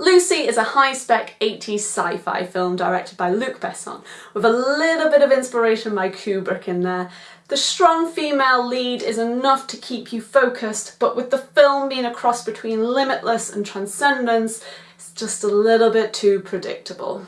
Lucy is a high-spec 80s sci-fi film directed by Luc Besson, with a little bit of inspiration by Kubrick in there. The strong female lead is enough to keep you focused, but with the film being a cross between Limitless and Transcendence, it's just a little bit too predictable.